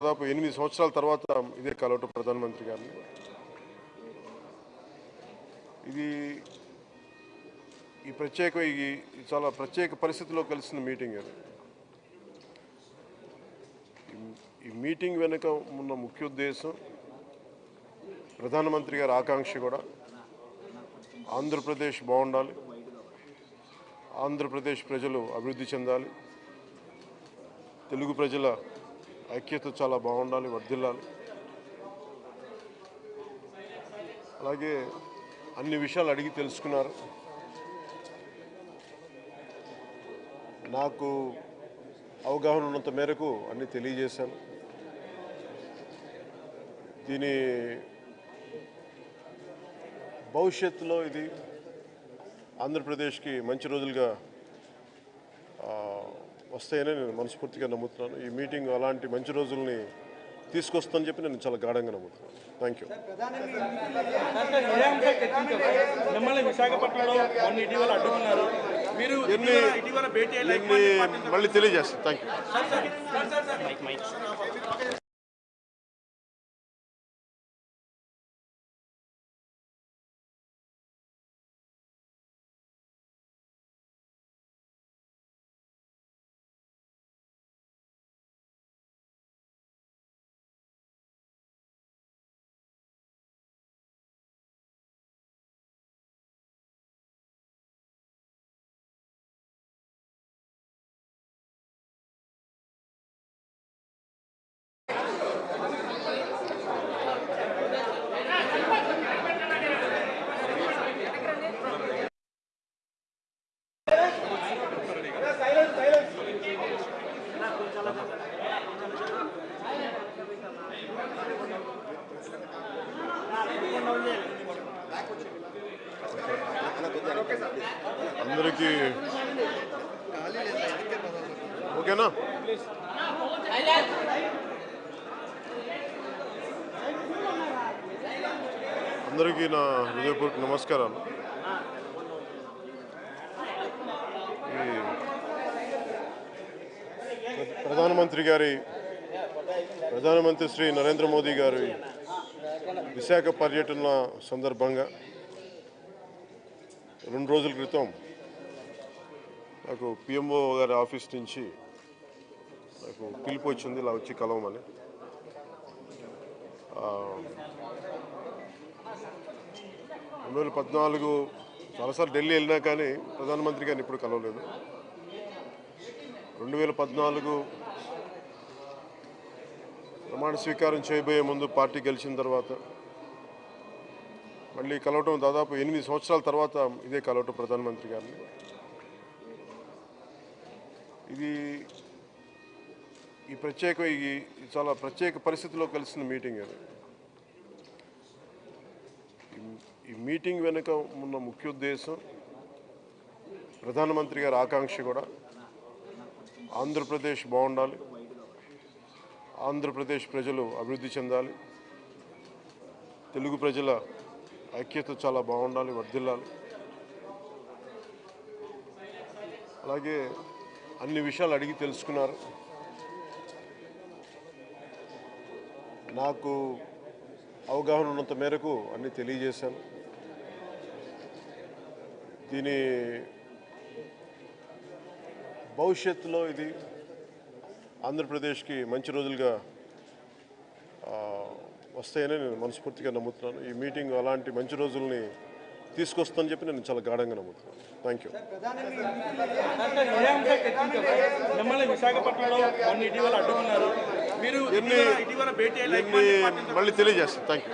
దాదాపు ఎనిమిది సంవత్సరాల తర్వాత ఇదే కలవటం ప్రధానమంత్రి గారిని. ఇది ఈ ప్రత్యేక ఈ చాలా ప్రత్యేక పరిస్థితిలో కలిసిన మీటింగ్ అది. ఈ- ఈ మీటింగ్ వెనుక ఉన్న ముఖ్య ఉద్దేశం ప్రధానమంత్రి గారి ఆకాంక్ష కూడా ఆంధ్రప్రదేశ్ బాగుండాలి ఆంధ్రప్రదేశ్ ప్రజలు అభివృద్ధి చెందాలి తెలుగు ప్రజల ఐక్యత చాలా బాగుండాలి వర్ధిల్లాలి. అలాగే అన్ని విషయాలు అడిగి తెలుసుకున్నారు. నాకు అవగాహన ఉన్నంత మేరకు అన్నీ తెలియజేశాను. దీని భవిష్యత్తులో ఇది ఆంధ్రప్రదేశ్కి మంచి రోజులుగా వస్తాయని నేను మనస్ఫూర్తిగా నమ్ముతున్నాను ఈ మీటింగ్ అలాంటి మంచి రోజుల్ని తీసుకొస్తుందని చెప్పి నేను చాలా గాఢంగా నమ్ముతున్నాను థ్యాంక్ యూ సార్, ఇదే అంశం చర్చించారు. అందరికీ ఓకేనా? అందరికీ నా హృదయపూర్వక నమస్కారాలు. ప్ర- ప్రధానమంత్రి గారి ప్రధానమంత్రి శ్రీ నరేంద్ర మోదీ గారి విశాఖ పర్యటన సందర్భంగా రెండు రోజుల క్రితం నాకు పిఎంఓ గారి ఆఫీస్ నుంచి నాకు పిలుపు వచ్చింది ఇలా వచ్చి కలవమని. రెండు వేల పద్నాలుగు చాలాసార్లు ఢిల్లీ వెళ్ళినా కానీ ప్రధానమంత్రి గారిని ఇప్పుడు కలవలేదు. రెండు వేల పద్నాలుగు ప్రమాణ స్వీకారం చేయబోయే ముందు పార్టీ గెలిచిన తర్వాత మళ్ళీ కలవటం దాదాపు ఎనిమిది సంవత్సరాల తర్వాత ఇదే కలవటం ప్రధానమంత్రి గారిని. ఇది ఈ ప్రత్యేక ఈ చాలా ప్రత్యేక పరిస్థితిలో కలిసిన మీటింగ్ అది ఈ- ఈ మీటింగ్ వెనుక ఉన్న ముఖ్య ఉద్దేశం ప్రధానమంత్రి గారి ఆకాంక్ష కూడా ఆంధ్రప్రదేశ్ బాగుండాలి ఆంధ్రప్రదేశ్ ప్రజలు అభివృద్ధి చెందాలి తెలుగు ప్రజల ఐక్యత చాలా బాగుండాలి వర్ధిల్లాలి. అలాగే అన్ని విషయాలు అడిగి తెలుసుకున్నారు. నాకు అవగాహన ఉన్నంత మేరకు అన్ని తెలియజేశాను. దీని భవిష్యత్తులో ఇది ఆంధ్రప్రదేశ్కి మంచి రోజులుగా వస్తాయని నేను మనస్ఫూర్తిగా నమ్ముతున్నాను. ఈ మీటింగ్ అలాంటి మంచి రోజుల్ని తీసుకొస్తుందని చెప్పి నేను చాలా గాఢంగా నమ్ముతున్నాను. థ్యాంక్ యూ మళ్ళీ తెలియజేస్తాను. Thank you